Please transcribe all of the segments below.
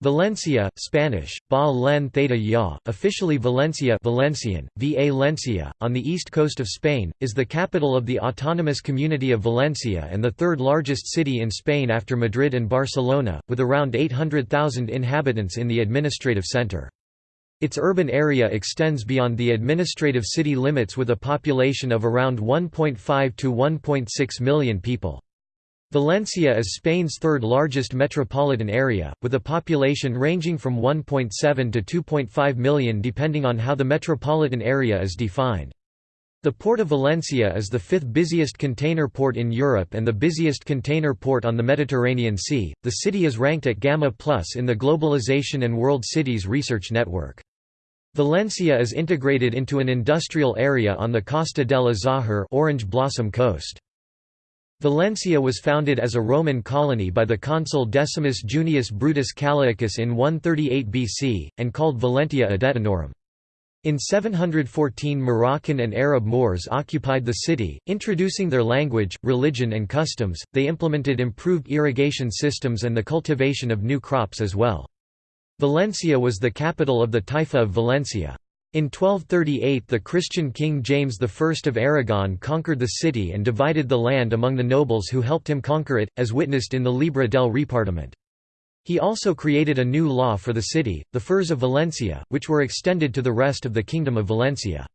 Valencia, Spanish, Ba Len Theta Ya, officially Valencia Valencian, Va Lencia, on the east coast of Spain, is the capital of the autonomous community of Valencia and the third largest city in Spain after Madrid and Barcelona, with around 800,000 inhabitants in the administrative centre. Its urban area extends beyond the administrative city limits with a population of around 1.5 to 1.6 million people. Valencia is Spain's third largest metropolitan area, with a population ranging from 1.7 to 2.5 million depending on how the metropolitan area is defined. The Port of Valencia is the fifth busiest container port in Europe and the busiest container port on the Mediterranean Sea. The city is ranked at Gamma Plus in the Globalization and World Cities Research Network. Valencia is integrated into an industrial area on the Costa del Azahar Orange Blossom Coast. Valencia was founded as a Roman colony by the consul Decimus Junius Brutus Callaicus in 138 BC, and called Valentia Edetanorum. In 714 Moroccan and Arab Moors occupied the city, introducing their language, religion and customs, they implemented improved irrigation systems and the cultivation of new crops as well. Valencia was the capital of the Taifa of Valencia. In 1238 the Christian king James I of Aragon conquered the city and divided the land among the nobles who helped him conquer it, as witnessed in the Llibre del Repartiment. He also created a new law for the city, the Furs of Valencia, which were extended to the rest of the Kingdom of Valencia.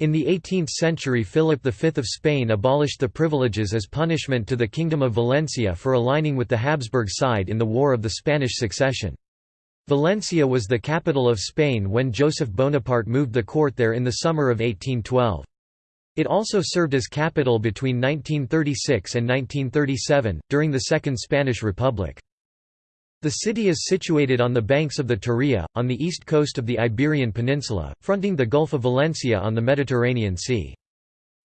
In the 18th century Philip V of Spain abolished the privileges as punishment to the Kingdom of Valencia for aligning with the Habsburg side in the War of the Spanish Succession. Valencia was the capital of Spain when Joseph Bonaparte moved the court there in the summer of 1812. It also served as capital between 1936 and 1937, during the Second Spanish Republic. The city is situated on the banks of the Turia, on the east coast of the Iberian Peninsula, fronting the Gulf of Valencia on the Mediterranean Sea.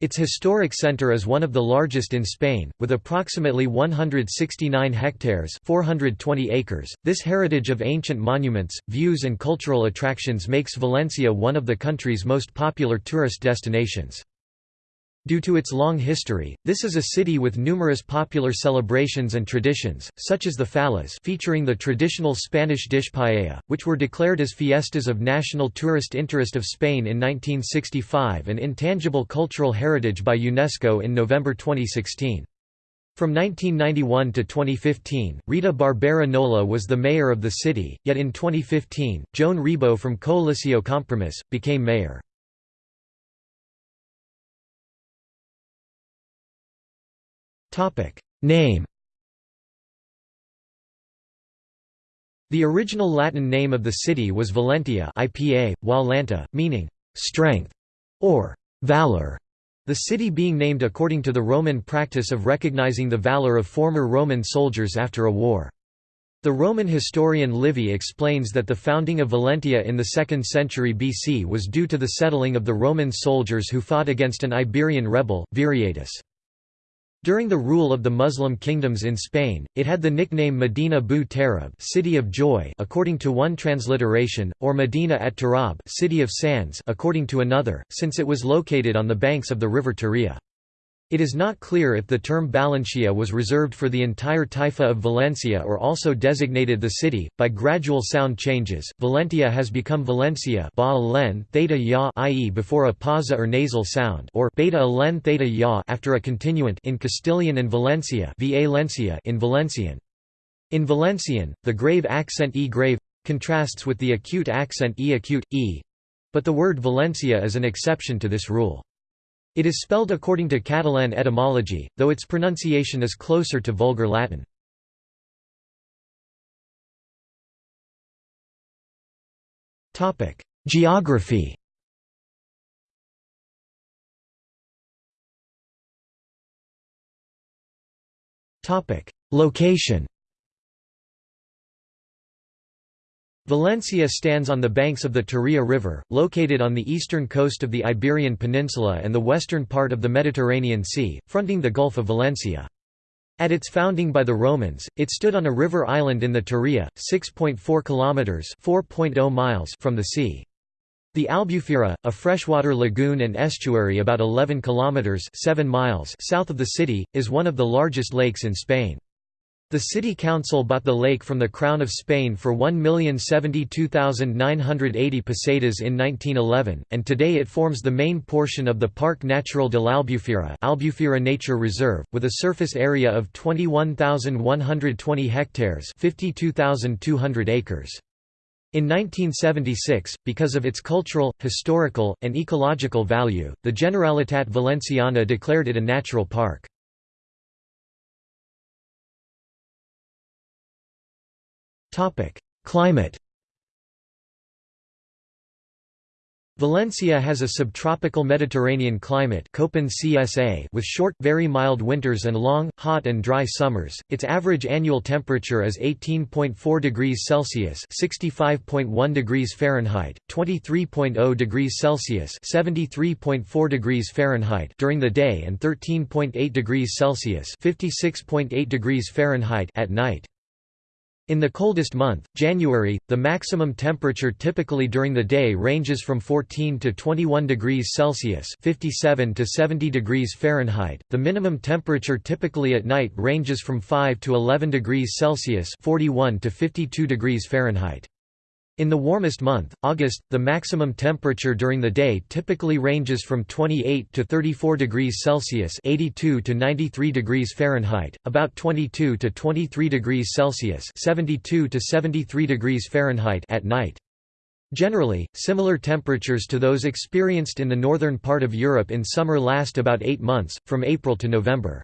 Its historic center is one of the largest in Spain, with approximately 169 hectares 420 acres. .This heritage of ancient monuments, views and cultural attractions makes Valencia one of the country's most popular tourist destinations. Due to its long history, this is a city with numerous popular celebrations and traditions, such as the fallas featuring the traditional Spanish dish paella, which were declared as fiestas of national tourist interest of Spain in 1965 and intangible cultural heritage by UNESCO in November 2016. From 1991 to 2015, Rita Barbera Nolla was the mayor of the city, yet in 2015, Joan Ribó from Coalició Compromís, became mayor. Topic name. The original Latin name of the city was Valentia IPA, while Lanta, meaning strength or valor. The city being named according to the Roman practice of recognizing the valor of former Roman soldiers after a war. The Roman historian Livy explains that the founding of Valentia in the 2nd century BC was due to the settling of the Roman soldiers who fought against an Iberian rebel, Viriatus. During the rule of the Muslim kingdoms in Spain, it had the nickname Medina bu Tarab City of Joy according to one transliteration, or Medina at Tarab City of Sands according to another, since it was located on the banks of the river Turia. It is not clear if the term Valencia was reserved for the entire Taifa of Valencia or also designated the city. By gradual sound changes, Valentia has become Valencia ba len theta ya i.e. before a pausa or nasal sound or beta len theta ya after a continuant in Castilian and Valencia in Valencian. In Valencian, the grave accent e grave contrasts with the acute accent e acute e, but the word Valencia is an exception to this rule. It is spelled according to Catalan etymology, though its pronunciation is closer to Vulgar Latin. Geography Location Valencia stands on the banks of the Turia River, located on the eastern coast of the Iberian Peninsula and the western part of the Mediterranean Sea, fronting the Gulf of Valencia. At its founding by the Romans, it stood on a river island in the Turia, 6.4 kilometers (4.0 miles) from the sea. The Albufera, a freshwater lagoon and estuary about 11 kilometers (7 miles) south of the city, is one of the largest lakes in Spain. The city council bought the lake from the Crown of Spain for 1,072,980 pesetas in 1911, and today it forms the main portion of the Parque Natural de l'Albufera Albufera Nature Reserve, with a surface area of 21,120 hectares 52,200 acres. In 1976, because of its cultural, historical, and ecological value, the Generalitat Valenciana declared it a natural park. Topic: Climate. Valencia has a subtropical Mediterranean climate CSA with short, very mild winters and long, hot and dry summers. Its average annual temperature is 18.4 degrees Celsius (65.1 degrees Fahrenheit), 23.0 degrees Celsius (73.4 degrees Fahrenheit) during the day and 13.8 degrees Celsius (56.8 degrees Fahrenheit) at night. In the coldest month, January, the maximum temperature typically during the day ranges from 14 to 21 degrees Celsius (57 to 70 degrees Fahrenheit). The minimum temperature typically at night ranges from 5 to 11 degrees Celsius (41 to 52 degrees Fahrenheit). In the warmest month, August, the maximum temperature during the day typically ranges from 28 to 34 degrees Celsius (82 to 93 degrees Fahrenheit), about 22 to 23 degrees Celsius (72 to 73 degrees Fahrenheit) at night. Generally, similar temperatures to those experienced in the northern part of Europe in summer last about 8 months, from April to November.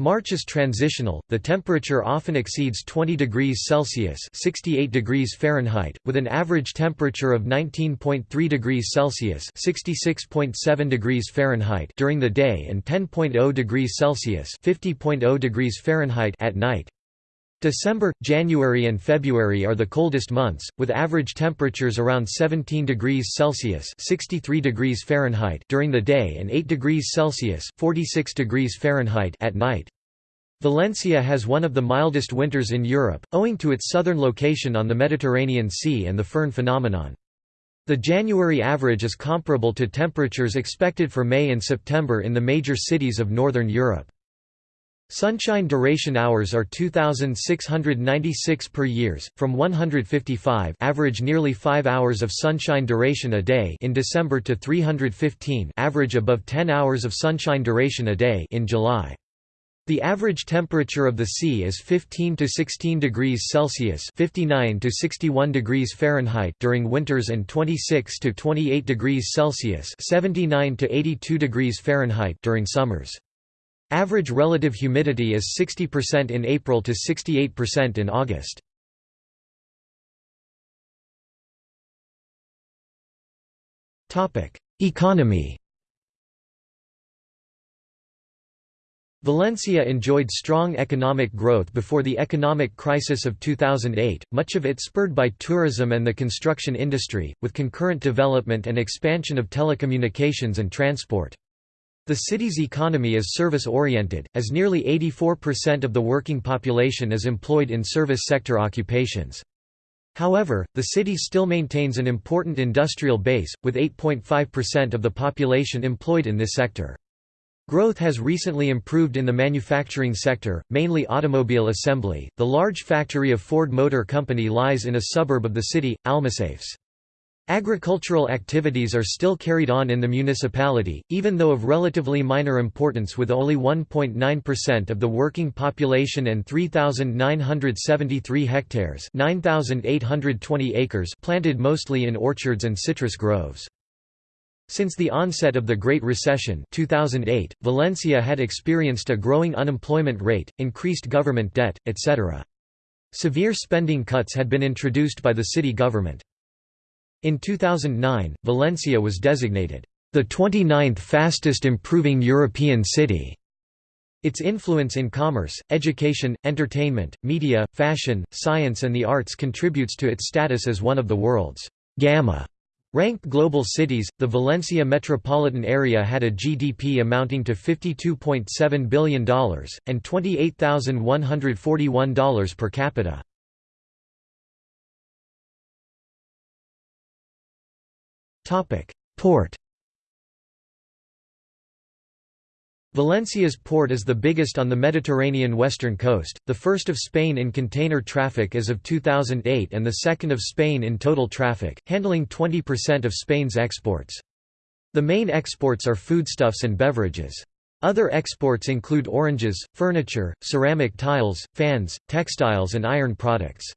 March is transitional, the temperature often exceeds 20 degrees Celsius 68 degrees Fahrenheit, with an average temperature of 19.3 degrees Celsius 66.7 degrees Fahrenheit during the day and 10.0 degrees Celsius 50.0 degrees Fahrenheit at night. December, January and February are the coldest months, with average temperatures around 17 degrees Celsius 63 degrees Fahrenheit during the day and 8 degrees Celsius 46 degrees Fahrenheit at night. Valencia has one of the mildest winters in Europe, owing to its southern location on the Mediterranean Sea and the foehn phenomenon. The January average is comparable to temperatures expected for May and September in the major cities of northern Europe. Sunshine duration hours are 2696 per years from 155 average nearly 5 hours of sunshine duration a day in December to 315 average above 10 hours of sunshine duration a day in July. The average temperature of the sea is 15 to 16 degrees Celsius (59 to 61 degrees Fahrenheit) during winters and 26 to 28 degrees Celsius (79 to 82 degrees Fahrenheit) during summers. Average relative humidity is 60% in April to 68% in August. Economy Valencia enjoyed strong economic growth before the economic crisis of 2008, much of it spurred by tourism and the construction industry, with concurrent development and expansion of telecommunications and transport. The city's economy is service-oriented, as nearly 84% of the working population is employed in service sector occupations. However, the city still maintains an important industrial base, with 8.5% of the population employed in this sector. Growth has recently improved in the manufacturing sector, mainly automobile assembly. The large factory of Ford Motor Company lies in a suburb of the city, Almussafes. Agricultural activities are still carried on in the municipality, even though of relatively minor importance with only 1.9% of the working population and 3,973 hectares 9,820 acres planted mostly in orchards and citrus groves. Since the onset of the Great Recession 2008, Valencia had experienced a growing unemployment rate, increased government debt, etc. Severe spending cuts had been introduced by the city government. In 2009, Valencia was designated the 29th fastest improving European city. Its influence in commerce, education, entertainment, media, fashion, science and the arts contributes to its status as one of the world's Gamma ranked global cities. The Valencia metropolitan area had a GDP amounting to $52.7 billion, and $28,141 per capita. Port Valencia's port is the biggest on the Mediterranean western coast, the first of Spain in container traffic as of 2008 and the second of Spain in total traffic, handling 20% of Spain's exports. The main exports are foodstuffs and beverages. Other exports include oranges, furniture, ceramic tiles, fans, textiles and iron products.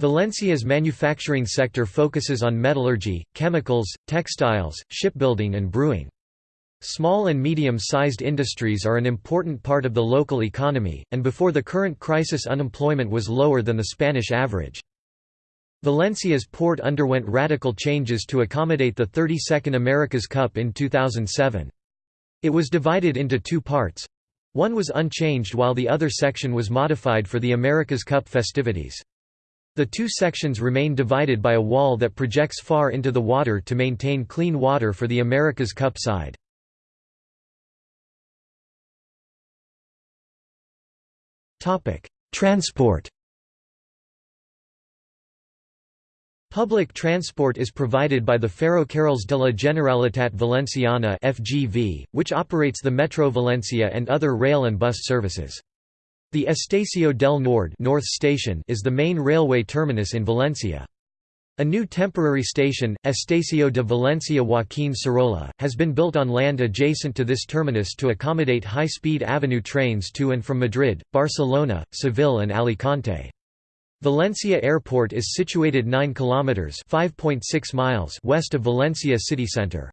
Valencia's manufacturing sector focuses on metallurgy, chemicals, textiles, shipbuilding and brewing. Small and medium-sized industries are an important part of the local economy, and before the current crisis unemployment was lower than the Spanish average. Valencia's port underwent radical changes to accommodate the 32nd America's Cup in 2007. It was divided into two parts. One was unchanged while the other section was modified for the America's Cup festivities. The two sections remain divided by a wall that projects far into the water to maintain clean water for the America's Cup side. Transport. Public transport is provided by the Ferrocarrils de la Generalitat Valenciana (FGV), which operates the Metro Valencia and other rail and bus services. The Estacio del Nord North Station is the main railway terminus in Valencia. A new temporary station, Estacio de Valencia Joaquín Sorolla, has been built on land adjacent to this terminus to accommodate high-speed AVE trains to and from Madrid, Barcelona, Seville and Alicante. Valencia Airport is situated 9 kilometers (5.6 miles) west of Valencia city center.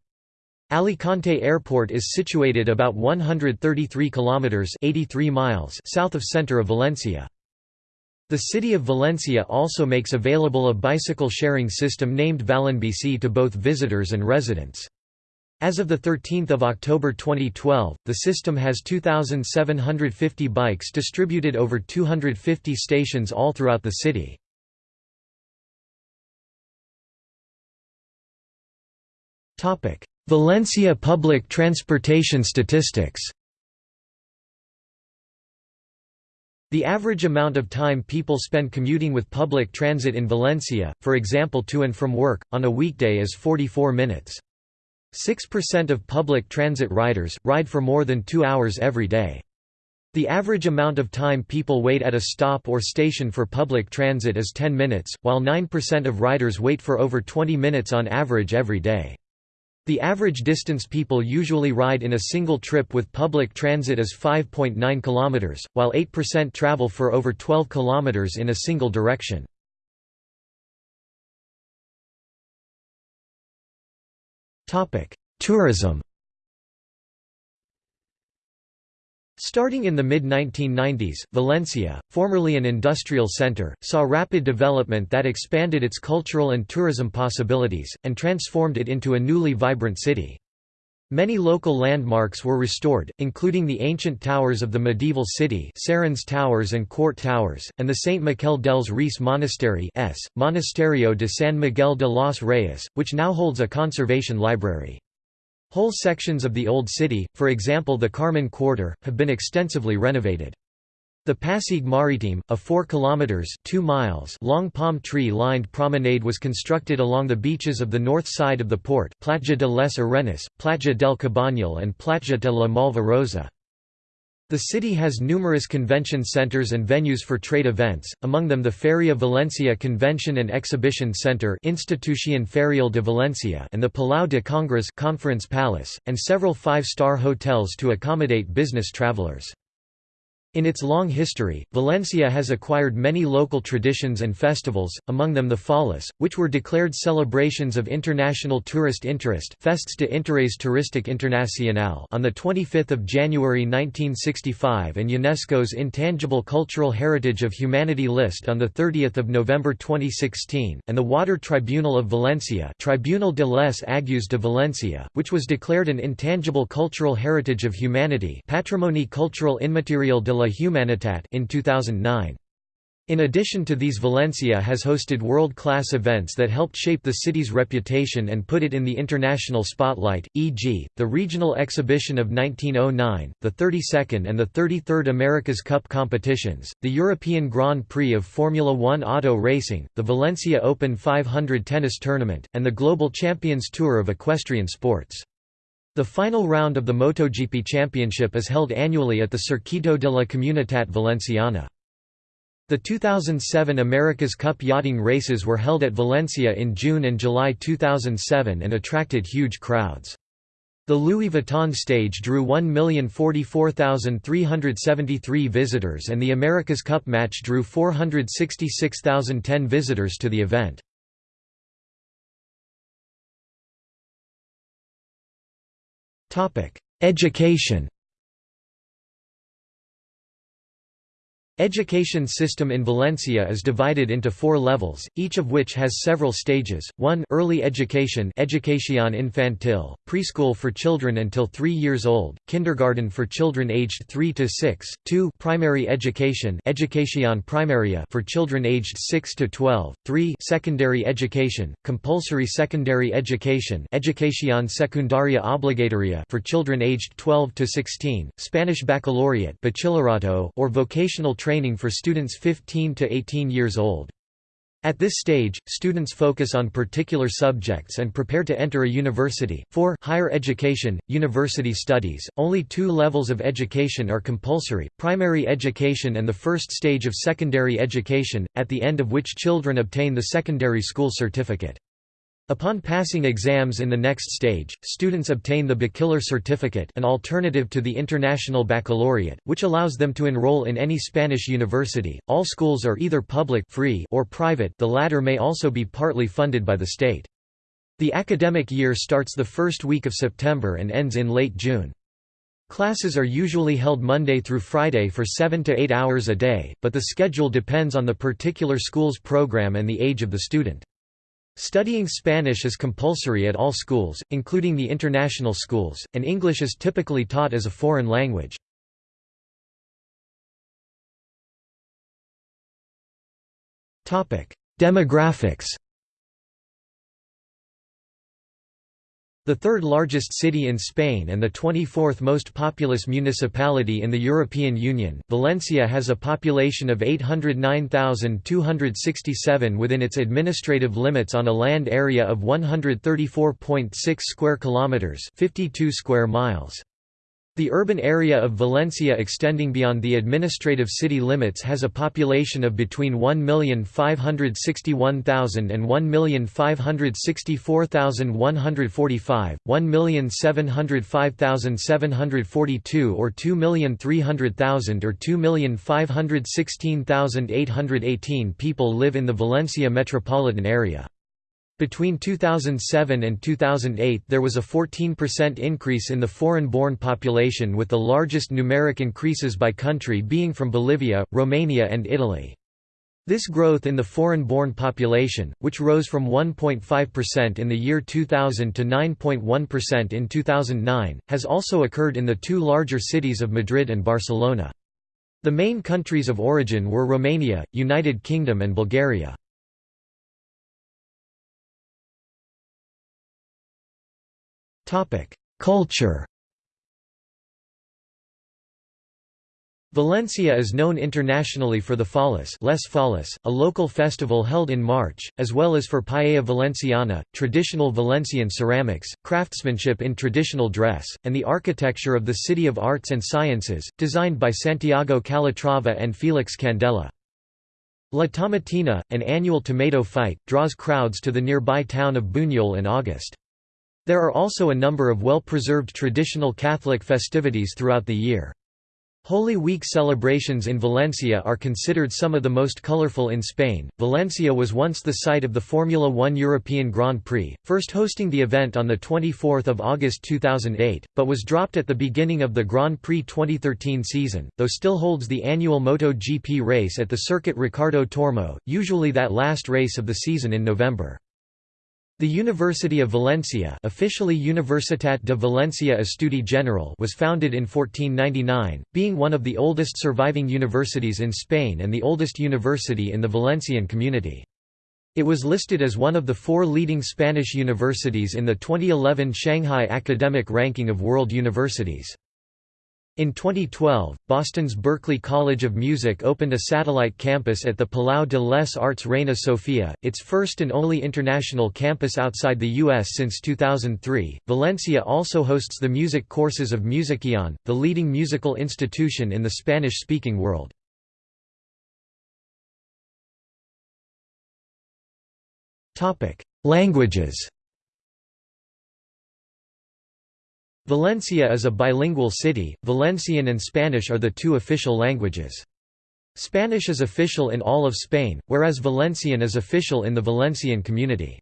Alicante Airport is situated about 133 kilometers (83 miles) south of center of Valencia. The city of Valencia also makes available a bicycle sharing system named Valenbici to both visitors and residents. As of 13 October 2012, the system has 2,750 bikes distributed over 250 stations all throughout the city. Valencia public transportation statistics The average amount of time people spend commuting with public transit in Valencia, for example to and from work, on a weekday is 44 minutes. 6% of public transit riders, ride for more than two hours every day. The average amount of time people wait at a stop or station for public transit is 10 minutes, while 9% of riders wait for over 20 minutes on average every day. The average distance people usually ride in a single trip with public transit is 5.9 km, while 8% travel for over 12 km in a single direction. Tourism Starting in the mid-1990s, Valencia, formerly an industrial center, saw rapid development that expanded its cultural and tourism possibilities, and transformed it into a newly vibrant city. Many local landmarks were restored, including the ancient towers of the medieval city Serranos Towers and Quart Towers, and the St. Miquel dels Reis Monastery S. Monasterio de San Miguel de los Reyes, which now holds a conservation library. Whole sections of the Old City, for example the Carmen Quarter, have been extensively renovated. The Passeig Marítim, a 4 kilometers 2 miles long palm tree-lined promenade was constructed along the beaches of the north side of the port, Platja de les Arenas, Platja del Cabanyal and Platja de la Malva Rosa. The city has numerous convention centers and venues for trade events, among them the Feria Valencia Convention and Exhibition Center Institución Ferial de Valencia and the Palau de Congres Conference Palace, and several five-star hotels to accommodate business travelers. In its long history, Valencia has acquired many local traditions and festivals, among them the Fallas, which were declared celebrations of international tourist interest Festes de Interés Turístic Internacional on 25 January 1965 and UNESCO's Intangible Cultural Heritage of Humanity list on 30 November 2016, and the Water Tribunal of Valencia Tribunal de les Aguas de Valencia, which was declared an Intangible Cultural Heritage of Humanity Patrimoni Cultural Inmaterial de la Humanitat in 2009. In addition to these Valencia has hosted world-class events that helped shape the city's reputation and put it in the international spotlight, e.g., the Regional Exhibition of 1909, the 32nd and the 33rd America's Cup competitions, the European Grand Prix of Formula One auto racing, the Valencia Open 500 tennis tournament, and the Global Champions Tour of equestrian sports. The final round of the MotoGP Championship is held annually at the Circuito de la Comunitat Valenciana. The 2007 America's Cup yachting races were held at Valencia in June and July 2007 and attracted huge crowds. The Louis Vuitton stage drew 1,044,373 visitors and the America's Cup match drew 466,010 visitors to the event. Education Education system in Valencia is divided into four levels, each of which has several stages, 1 early education Educación infantil, preschool for children until 3 years old, kindergarten for children aged 3 to 6, 2 primary education Educación primaria for children aged 6 to 12, 3 secondary education, compulsory secondary education Educación secundaria obligatoria for children aged 12 to 16, Spanish baccalaureate bachillerato or vocational training training for students 15 to 18 years old. At this stage, students focus on particular subjects and prepare to enter a university. 4 Higher education, university studies. Only two levels of education are compulsory primary education and the first stage of secondary education, at the end of which children obtain the secondary school certificate. Upon passing exams in the next stage, students obtain the bachiller certificate an alternative to the International Baccalaureate, which allows them to enroll in any Spanish university. All schools are either public free or private the latter may also be partly funded by the state. The academic year starts the first week of September and ends in late June. Classes are usually held Monday through Friday for 7 to 8 hours a day, but the schedule depends on the particular school's program and the age of the student. Studying Spanish is compulsory at all schools, including the international schools, and English is typically taught as a foreign language. Demographics The third largest city in Spain and the 24th most populous municipality in the European Union, Valencia has a population of 809,267 within its administrative limits on a land area of 134.6 square kilometers, 52 square miles. The urban area of Valencia extending beyond the administrative city limits has a population of between 1,561,000 and 1,564,145, 1,705,742 or 2,300,000 or 2,516,818 people live in the Valencia metropolitan area. Between 2007 and 2008 there was a 14% increase in the foreign-born population with the largest numeric increases by country being from Bolivia, Romania and Italy. This growth in the foreign-born population, which rose from 1.5% in the year 2000 to 9.1% in 2009, has also occurred in the two larger cities of Madrid and Barcelona. The main countries of origin were Romania, United Kingdom and Bulgaria. Culture Valencia is known internationally for the Fallas, Les Fallas, a local festival held in March, as well as for Paella Valenciana, traditional Valencian ceramics, craftsmanship in traditional dress, and the architecture of the City of Arts and Sciences, designed by Santiago Calatrava and Felix Candela. La Tomatina, an annual tomato fight, draws crowds to the nearby town of Buñol in August. There are also a number of well-preserved traditional Catholic festivities throughout the year. Holy Week celebrations in Valencia are considered some of the most colorful in Spain. Valencia was once the site of the Formula One European Grand Prix, first hosting the event on 24 August 2008, but was dropped at the beginning of the Grand Prix 2013 season, though still holds the annual MotoGP race at the Circuit Ricardo Tormo, usually that last race of the season in November. The University of Valencia officially Universitat de Valencia Estudi General was founded in 1499, being one of the oldest surviving universities in Spain and the oldest university in the Valencian community. It was listed as one of the four leading Spanish universities in the 2011 Shanghai Academic Ranking of World Universities. In 2012, Boston's Berklee College of Music opened a satellite campus at the Palau de les Arts Reina Sofia, its first and only international campus outside the U.S. since 2003. Valencia also hosts the music courses of Musikeon, the leading musical institution in the Spanish speaking world. Languages Valencia is a bilingual city, Valencian and Spanish are the two official languages. Spanish is official in all of Spain, whereas Valencian is official in the Valencian community.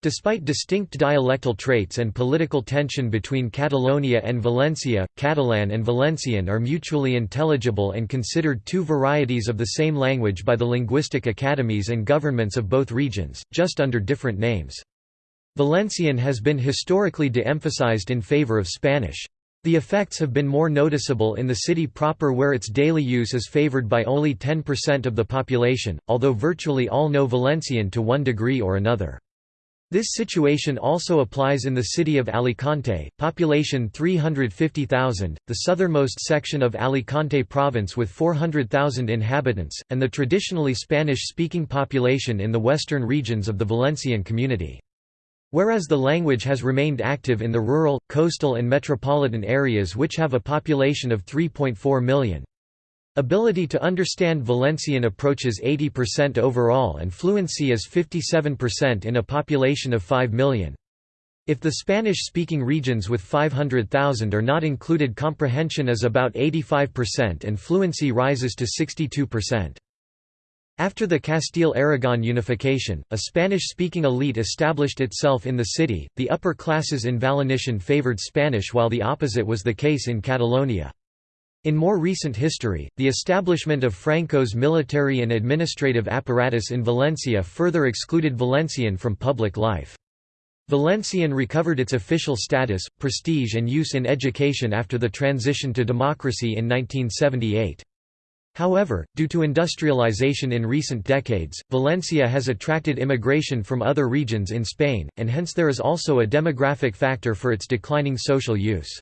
Despite distinct dialectal traits and political tension between Catalonia and Valencia, Catalan and Valencian are mutually intelligible and considered two varieties of the same language by the linguistic academies and governments of both regions, just under different names. Valencian has been historically de-emphasized in favor of Spanish. The effects have been more noticeable in the city proper where its daily use is favored by only 10% of the population, although virtually all know Valencian to one degree or another. This situation also applies in the city of Alicante, population 350,000, the southernmost section of Alicante province with 400,000 inhabitants, and the traditionally Spanish-speaking population in the western regions of the Valencian community. Whereas the language has remained active in the rural, coastal and metropolitan areas which have a population of 3.4 million. Ability to understand Valencian approaches 80% overall and fluency is 57% in a population of 5 million. If the Spanish-speaking regions with 500,000 are not included comprehension is about 85% and fluency rises to 62%. After the Castile-Aragon unification, a Spanish-speaking elite established itself in the city. The upper classes in Valenician favored Spanish while the opposite was the case in Catalonia. In more recent history, the establishment of Franco's military and administrative apparatus in Valencia further excluded Valencian from public life. Valencian recovered its official status, prestige and use in education after the transition to democracy in 1978. However, due to industrialization in recent decades, Valencia has attracted immigration from other regions in Spain, and hence there is also a demographic factor for its declining social use.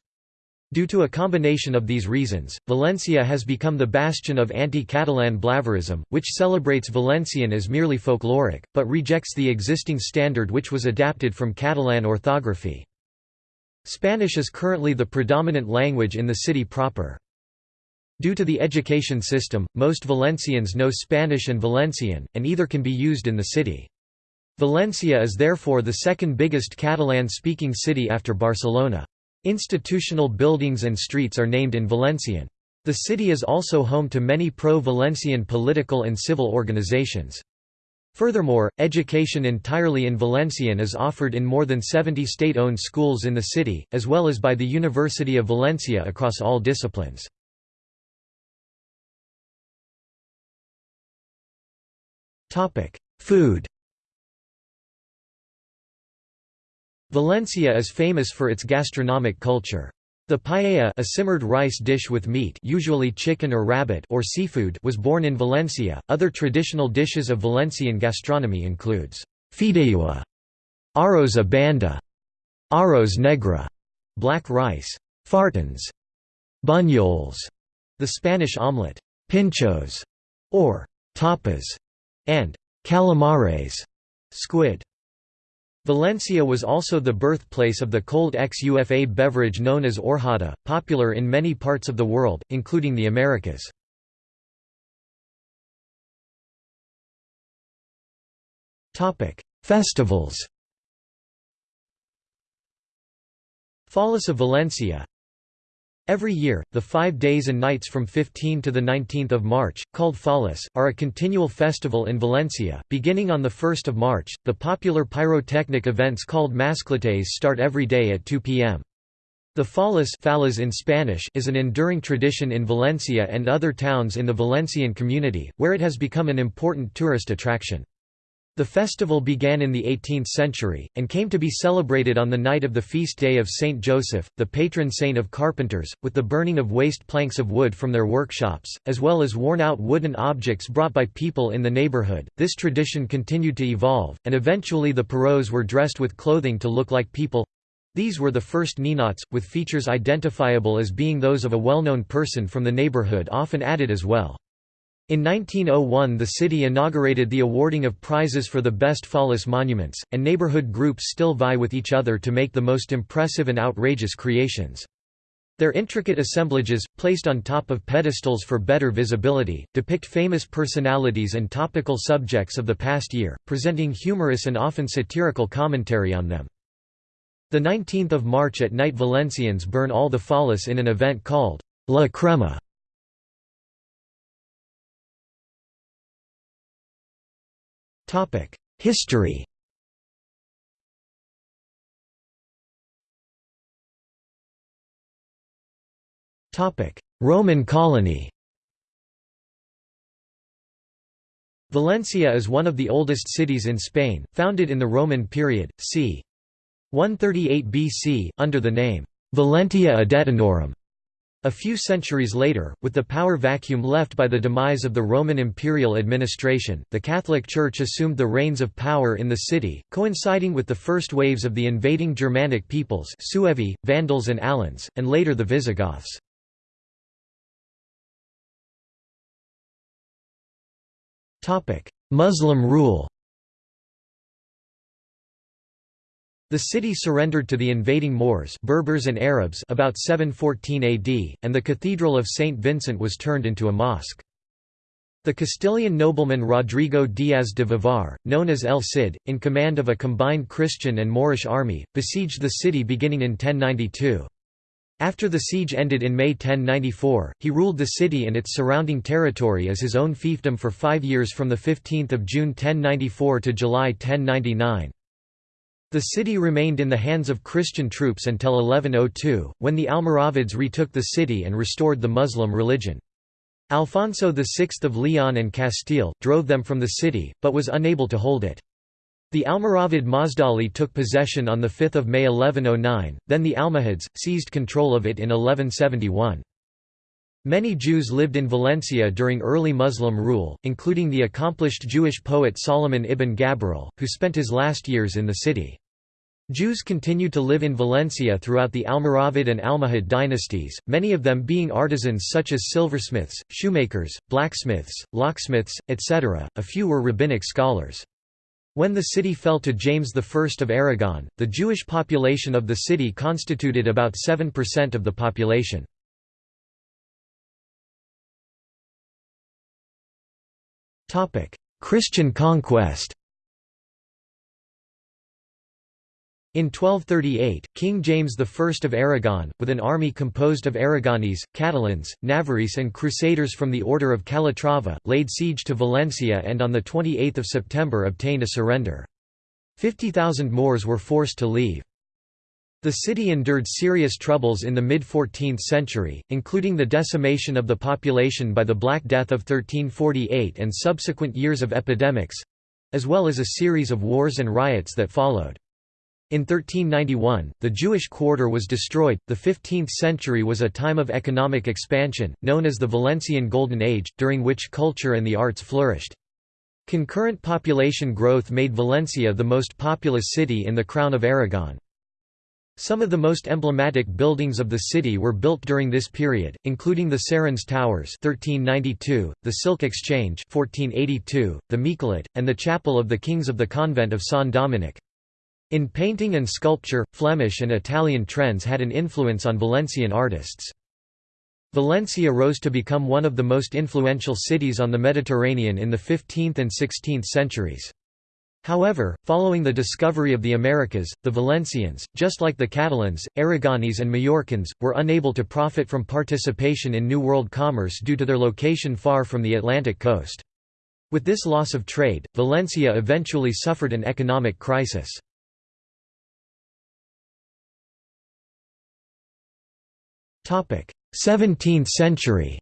Due to a combination of these reasons, Valencia has become the bastion of anti-Catalan Blaverism, which celebrates Valencian as merely folkloric, but rejects the existing standard which was adapted from Catalan orthography. Spanish is currently the predominant language in the city proper. Due to the education system, most Valencians know Spanish and Valencian, and either can be used in the city. Valencia is therefore the second biggest Catalan-speaking city after Barcelona. Institutional buildings and streets are named in Valencian. The city is also home to many pro-Valencian political and civil organizations. Furthermore, education entirely in Valencian is offered in more than 70 state-owned schools in the city, as well as by the University of Valencia across all disciplines. Food Valencia is famous for its gastronomic culture. The paella a simmered rice dish with meat usually chicken or rabbit or seafood was born in Valencia. Other traditional dishes of Valencian gastronomy includes fideuà, arroz a banda, arroz negra, black rice, fartons, bunyols, the Spanish omelette, pinchos, or tapas, and calamares squid. Valencia was also the birthplace of the cold xufa beverage known as horchata, popular in many parts of the world, including the Americas. Festivals Fallas of Valencia Every year, the five days and nights from 15 to 19 March, called Fallas, are a continual festival in Valencia. Beginning on 1 March, the popular pyrotechnic events called mascletes start every day at 2 p.m. The Fallas, fallas in Spanish is an enduring tradition in Valencia and other towns in the Valencian community, where it has become an important tourist attraction. The festival began in the 18th century, and came to be celebrated on the night of the feast day of Saint Joseph, the patron saint of carpenters, with the burning of waste planks of wood from their workshops, as well as worn out wooden objects brought by people in the neighborhood. This tradition continued to evolve, and eventually the Pierrots were dressed with clothing to look like people These were the first ninots, with features identifiable as being those of a well-known person from the neighborhood often added as well. In 1901 the city inaugurated the awarding of prizes for the best fallas monuments, and neighborhood groups still vie with each other to make the most impressive and outrageous creations. Their intricate assemblages, placed on top of pedestals for better visibility, depict famous personalities and topical subjects of the past year, presenting humorous and often satirical commentary on them. The 19th of March at night Valencians burn all the fallas in an event called La Crema. History Roman colony Valencia is one of the oldest cities in Spain, founded in the Roman period, c. 138 BC, under the name, Valentia Edetanorum. A few centuries later, with the power vacuum left by the demise of the Roman imperial administration, the Catholic Church assumed the reins of power in the city, coinciding with the first waves of the invading Germanic peoples Suevi, Vandals and Alans, and later the Visigoths. Muslim rule The city surrendered to the invading Moors Berbers and Arabs about 714 AD, and the Cathedral of St. Vincent was turned into a mosque. The Castilian nobleman Rodrigo Díaz de Vivar, known as El Cid, in command of a combined Christian and Moorish army, besieged the city beginning in 1092. After the siege ended in May 1094, he ruled the city and its surrounding territory as his own fiefdom for five years from 15 June 1094 to July 1099. The city remained in the hands of Christian troops until 1102, when the Almoravids retook the city and restored the Muslim religion. Alfonso VI of Leon and Castile, drove them from the city, but was unable to hold it. The Almoravid Mazdali took possession on 5 May 1109, then the Almohads, seized control of it in 1171. Many Jews lived in Valencia during early Muslim rule, including the accomplished Jewish poet Solomon ibn Gabirol, who spent his last years in the city. Jews continued to live in Valencia throughout the Almoravid and Almohad dynasties, many of them being artisans such as silversmiths, shoemakers, blacksmiths, locksmiths, etc. A few were rabbinic scholars. When the city fell to James I of Aragon, the Jewish population of the city constituted about 7% of the population. Christian conquest In 1238, King James I of Aragon, with an army composed of Aragonese, Catalans, Navarrese and Crusaders from the Order of Calatrava, laid siege to Valencia and on 28 September obtained a surrender. 50,000 Moors were forced to leave. The city endured serious troubles in the mid-14th century, including the decimation of the population by the Black Death of 1348 and subsequent years of epidemics—as well as a series of wars and riots that followed. In 1391, the Jewish quarter was destroyed. The 15th century was a time of economic expansion, known as the Valencian Golden Age, during which culture and the arts flourished. Concurrent population growth made Valencia the most populous city in the Crown of Aragon. Some of the most emblematic buildings of the city were built during this period, including the Serranos Towers 1392, the Silk Exchange 1482, the Miquelet, and the Chapel of the Kings of the Convent of San Dominic. In painting and sculpture, Flemish and Italian trends had an influence on Valencian artists. Valencia rose to become one of the most influential cities on the Mediterranean in the 15th and 16th centuries. However, following the discovery of the Americas, the Valencians, just like the Catalans, Aragonese and Mallorcans, were unable to profit from participation in New World commerce due to their location far from the Atlantic coast. With this loss of trade, Valencia eventually suffered an economic crisis. Seventeenth century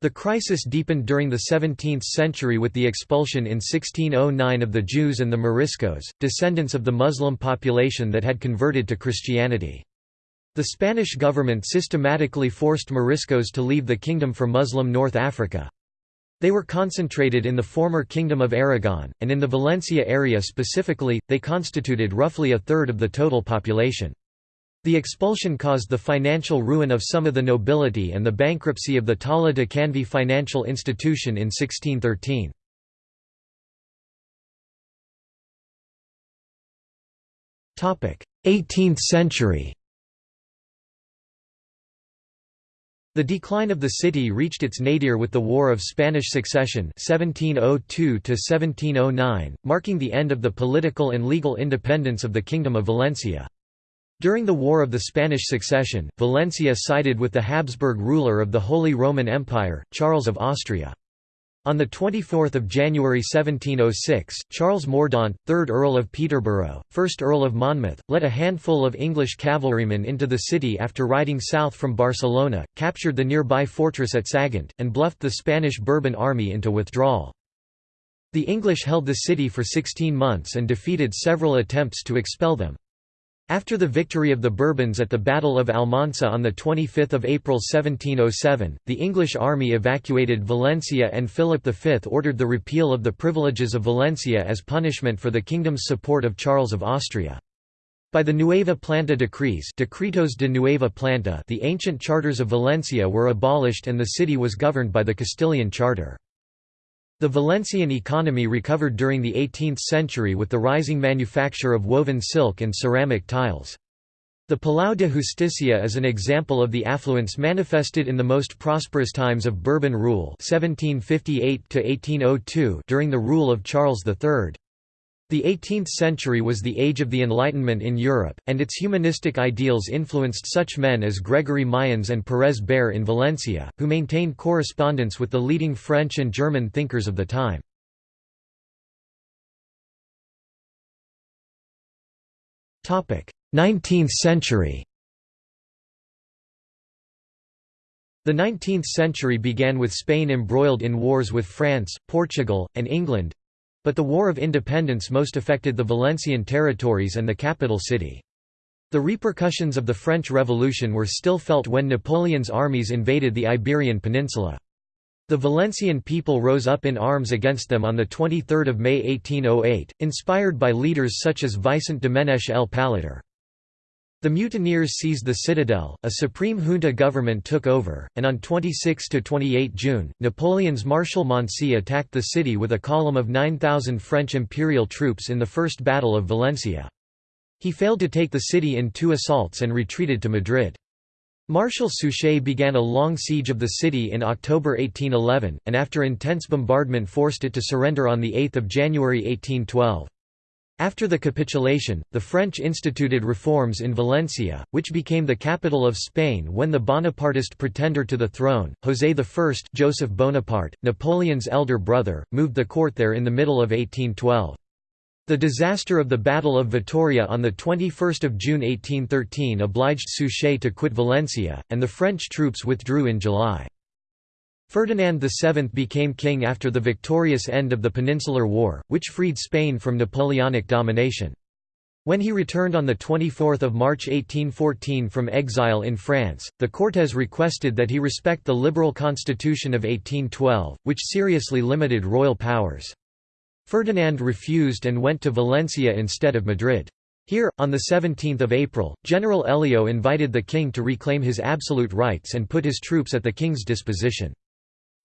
The crisis deepened during the 17th century with the expulsion in 1609 of the Jews and the Moriscos, descendants of the Muslim population that had converted to Christianity. The Spanish government systematically forced Moriscos to leave the kingdom for Muslim North Africa. They were concentrated in the former Kingdom of Aragon, and in the Valencia area specifically, they constituted roughly a third of the total population. The expulsion caused the financial ruin of some of the nobility and the bankruptcy of the Taula de Canvi financial institution in 1613. Topic: 18th century The decline of the city reached its nadir with the War of Spanish Succession 1702 marking the end of the political and legal independence of the Kingdom of Valencia. During the War of the Spanish Succession, Valencia sided with the Habsburg ruler of the Holy Roman Empire, Charles of Austria. On 24 January 1706, Charles Mordaunt, 3rd Earl of Peterborough, 1st Earl of Monmouth, led a handful of English cavalrymen into the city after riding south from Barcelona, captured the nearby fortress at Sagunt, and bluffed the Spanish Bourbon army into withdrawal. The English held the city for 16 months and defeated several attempts to expel them. After the victory of the Bourbons at the Battle of Almansa on 25 April 1707, the English army evacuated Valencia and Philip V ordered the repeal of the privileges of Valencia as punishment for the kingdom's support of Charles of Austria. By the Nueva Planta decrees Decretos de Nueva Planta the ancient charters of Valencia were abolished and the city was governed by the Castilian charter. The Valencian economy recovered during the 18th century with the rising manufacture of woven silk and ceramic tiles. The Palau de Justicia is an example of the affluence manifested in the most prosperous times of Bourbon rule 1758 during the rule of Charles III. The 18th century was the age of the Enlightenment in Europe, and its humanistic ideals influenced such men as Gregory Mayans and Pérez Bayer in Valencia, who maintained correspondence with the leading French and German thinkers of the time. Topic: Nineteenth century The 19th century began with Spain embroiled in wars with France, Portugal, and England, but the War of Independence most affected the Valencian territories and the capital city. The repercussions of the French Revolution were still felt when Napoleon's armies invaded the Iberian Peninsula. The Valencian people rose up in arms against them on 23 May 1808, inspired by leaders such as Vicent Domenech el Palleter. The mutineers seized the citadel, a supreme junta government took over, and on 26–28 June, Napoleon's Marshal Moncey attacked the city with a column of 9,000 French imperial troops in the First Battle of Valencia. He failed to take the city in two assaults and retreated to Madrid. Marshal Suchet began a long siege of the city in October 1811, and after intense bombardment forced it to surrender on 8 January 1812. After the capitulation, the French instituted reforms in Valencia, which became the capital of Spain when the Bonapartist pretender to the throne, José I Joseph Bonaparte, Napoleon's elder brother, moved the court there in the middle of 1812. The disaster of the Battle of Vitoria on 21 June 1813 obliged Suchet to quit Valencia, and the French troops withdrew in July. Ferdinand VII became king after the victorious end of the Peninsular War, which freed Spain from Napoleonic domination. When he returned on 24 March 1814 from exile in France, the Cortes requested that he respect the liberal constitution of 1812, which seriously limited royal powers. Ferdinand refused and went to Valencia instead of Madrid. Here, on 17 April, General Elio invited the king to reclaim his absolute rights and put his troops at the king's disposition.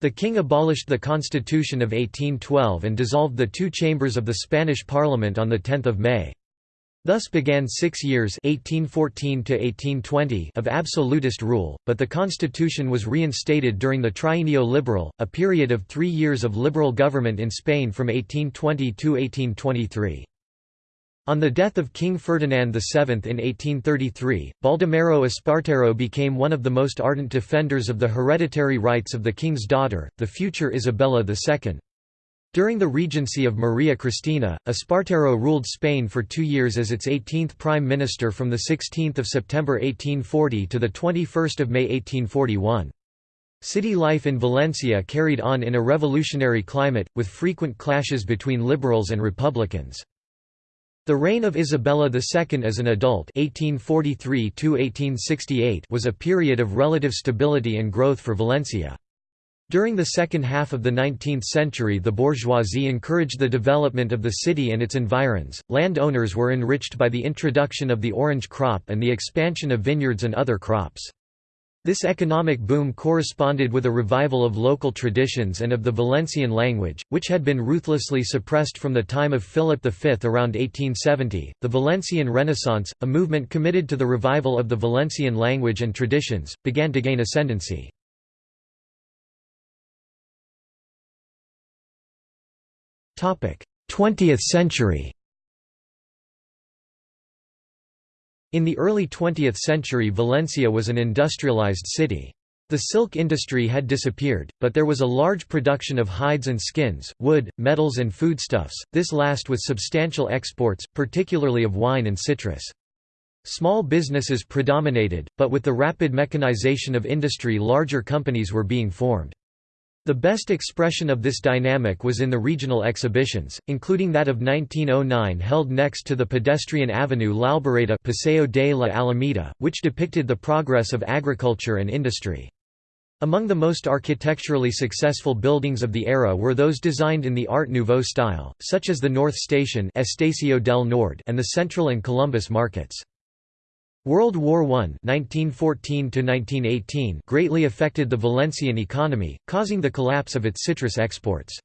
The king abolished the Constitution of 1812 and dissolved the two chambers of the Spanish Parliament on 10 May. Thus began six years 1814 of absolutist rule, but the constitution was reinstated during the Trienio Liberal, a period of three years of liberal government in Spain from 1820 to 1823. On the death of King Ferdinand VII in 1833, Baldomero Espartero became one of the most ardent defenders of the hereditary rights of the king's daughter, the future Isabella II. During the regency of Maria Cristina, Espartero ruled Spain for two years as its 18th prime minister from 16 September 1840 to 21 May 1841. City life in Valencia carried on in a revolutionary climate, with frequent clashes between liberals and republicans. The reign of Isabella II as an adult 1843 was a period of relative stability and growth for Valencia. During the second half of the 19th century the bourgeoisie encouraged the development of the city and its environs, land owners were enriched by the introduction of the orange crop and the expansion of vineyards and other crops. This economic boom corresponded with a revival of local traditions and of the Valencian language, which had been ruthlessly suppressed from the time of Philip V around 1870. The Valencian Renaissance, a movement committed to the revival of the Valencian language and traditions, began to gain ascendancy. Topic: 20th century. In the early 20th century Valencia was an industrialized city. The silk industry had disappeared, but there was a large production of hides and skins, wood, metals and foodstuffs, this last with substantial exports, particularly of wine and citrus. Small businesses predominated, but with the rapid mechanization of industry larger companies were being formed. The best expression of this dynamic was in the regional exhibitions, including that of 1909 held next to the pedestrian avenue L'Albereda Paseo de la Alameda, which depicted the progress of agriculture and industry. Among the most architecturally successful buildings of the era were those designed in the Art Nouveau style, such as the North Station Estacio del Nord and the Central and Columbus markets. World War I 1914 greatly affected the Valencian economy, causing the collapse of its citrus exports.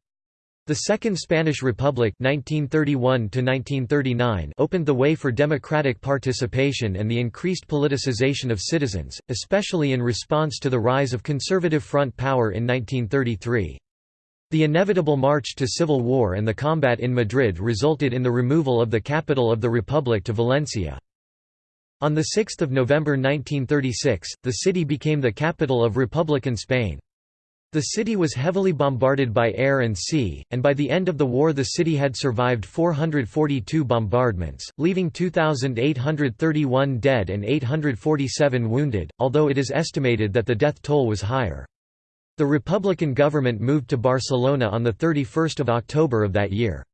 The Second Spanish Republic 1931 opened the way for democratic participation and the increased politicization of citizens, especially in response to the rise of conservative front power in 1933. The inevitable march to civil war and the combat in Madrid resulted in the removal of the capital of the Republic to Valencia. On 6 November 1936, the city became the capital of Republican Spain. The city was heavily bombarded by air and sea, and by the end of the war the city had survived 442 bombardments, leaving 2,831 dead and 847 wounded, although it is estimated that the death toll was higher. The Republican government moved to Barcelona on 31 October of that year.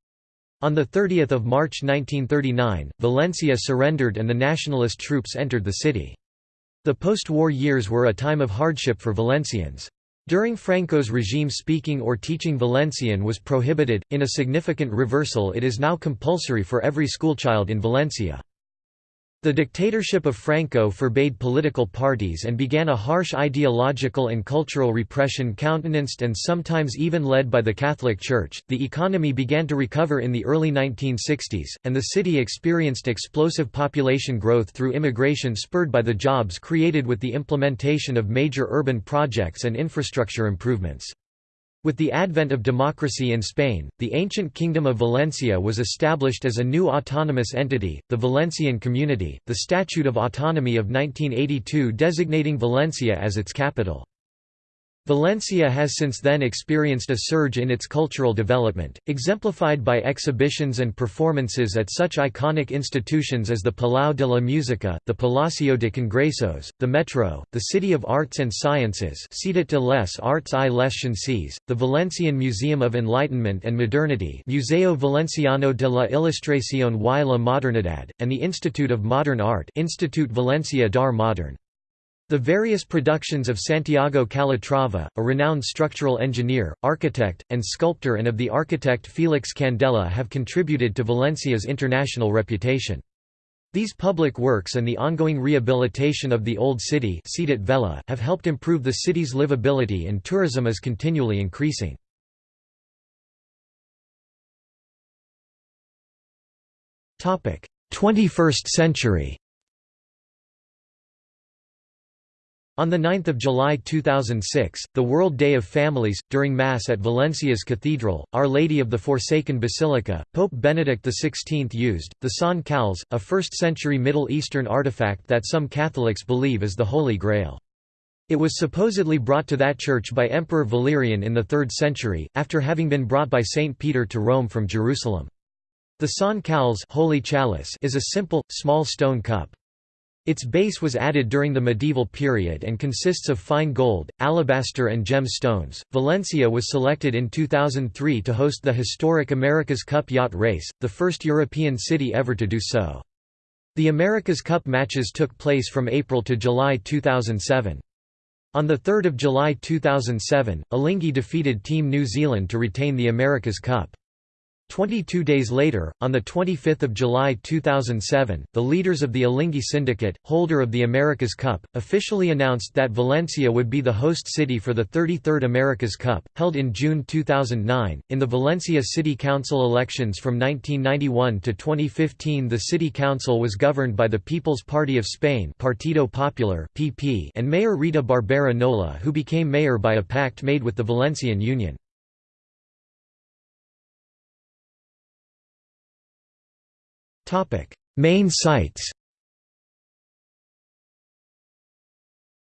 On 30 March 1939, Valencia surrendered and the nationalist troops entered the city. The post-war years were a time of hardship for Valencians. During Franco's regime speaking or teaching Valencian was prohibited, in a significant reversal it is now compulsory for every schoolchild in Valencia. The dictatorship of Franco forbade political parties and began a harsh ideological and cultural repression countenanced and sometimes even led by the Catholic Church. The economy began to recover in the early 1960s, and the city experienced explosive population growth through immigration spurred by the jobs created with the implementation of major urban projects and infrastructure improvements. With the advent of democracy in Spain, the ancient Kingdom of Valencia was established as a new autonomous entity, the Valencian Community, the Statute of Autonomy of 1982 designating Valencia as its capital. Valencia has since then experienced a surge in its cultural development, exemplified by exhibitions and performances at such iconic institutions as the Palau de la Música, the Palacio de Congresos, the Metro, the City of Arts and Sciences de les Arts i les Ciències, the Valencian Museum of Enlightenment and Modernity Museo Valenciano de la Ilustración y la Modernidad, and the Institute of Modern Art Institut Valencia d'Art Modern. The various productions of Santiago Calatrava, a renowned structural engineer, architect, and sculptor and of the architect Felix Candela have contributed to Valencia's international reputation. These public works and the ongoing rehabilitation of the Old City have helped improve the city's livability and tourism is continually increasing. Twenty-first century On 9 July 2006, the World Day of Families, during Mass at Valencia's Cathedral, Our Lady of the Forsaken Basilica, Pope Benedict XVI used, the Sant Calze, a 1st-century Middle Eastern artifact that some Catholics believe is the Holy Grail. It was supposedly brought to that church by Emperor Valerian in the 3rd century, after having been brought by Saint Peter to Rome from Jerusalem. The Sant Calze Holy Chalice is a simple, small stone cup. Its base was added during the medieval period and consists of fine gold, alabaster, and gem stones. Valencia was selected in 2003 to host the historic America's Cup yacht race, the first European city ever to do so. The America's Cup matches took place from April to July 2007. On 3 July 2007, Alinghi defeated Team New Zealand to retain the America's Cup. 22 days later, on 25 July 2007, the leaders of the Alinghi Syndicate, holder of the America's Cup, officially announced that Valencia would be the host city for the 33rd America's Cup, held in June 2009. In the Valencia City Council elections from 1991 to 2015, the City Council was governed by the People's Party of Spain Partido Popular and Mayor Rita Barbera Nolla, who became mayor by a pact made with the Valencian Union. Main sites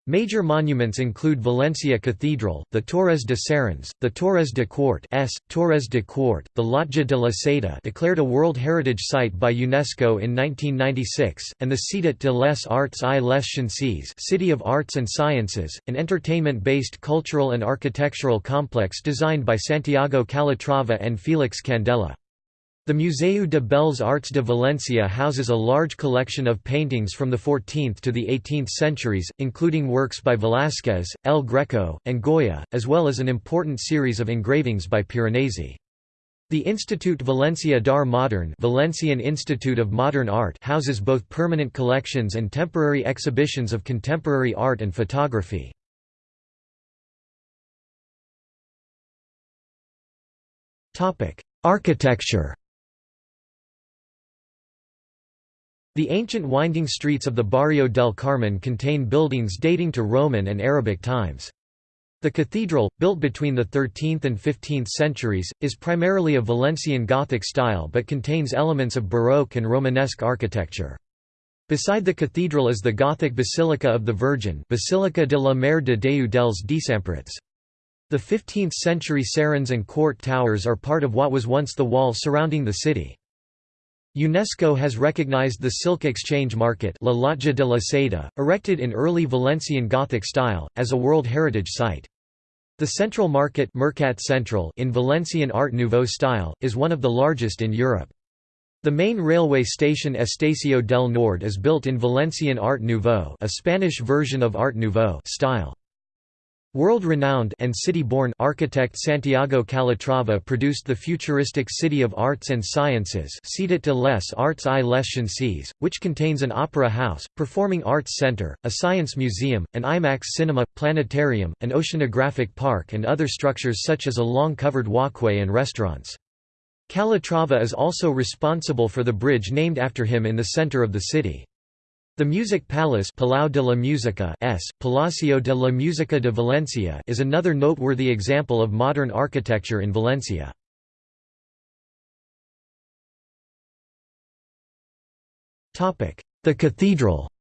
Major monuments include Valencia Cathedral, the Torres de Serrans, the Torres de Quart S, Torres de Quart, the Lotja de la Seda declared a World Heritage Site by UNESCO in 1996, and the Ciutat de les Arts i les Ciències City of Arts and Sciences, an entertainment-based cultural and architectural complex designed by Santiago Calatrava and Felix Candela. The Museu de Belles Arts de Valencia houses a large collection of paintings from the 14th to the 18th centuries, including works by Velázquez, El Greco, and Goya, as well as an important series of engravings by Piranesi. The Institut Valencia d'Art Modern Valencian Institute of Modern Art houses both permanent collections and temporary exhibitions of contemporary art and photography. Architecture The ancient winding streets of the Barrio del Carmen contain buildings dating to Roman and Arabic times. The cathedral, built between the 13th and 15th centuries, is primarily of Valencian Gothic style but contains elements of Baroque and Romanesque architecture. Beside the cathedral is the Gothic Basilica of the Virgin Basilica de la Mare de Déu dels Desemparats. The 15th-century Serrans and Quart towers are part of what was once the wall surrounding the city. UNESCO has recognized the Silk Exchange Market La Lotja de la Seda, erected in early Valencian Gothic style, as a World Heritage Site. The Central Market Mercat Central in Valencian Art Nouveau style, is one of the largest in Europe. The main railway station Estacio del Nord is built in Valencian Art Nouveau a Spanish version of Art Nouveau style. World-renowned and city-born architect Santiago Calatrava produced the futuristic City of Arts and Sciences Ciutat de les Arts i les which contains an opera house, performing arts center, a science museum, an IMAX cinema, planetarium, an oceanographic park and other structures such as a long-covered walkway and restaurants. Calatrava is also responsible for the bridge named after him in the center of the city. The Music Palace Palau de la Música S, Palacio de la Música de Valencia is another noteworthy example of modern architecture in Valencia. The cathedral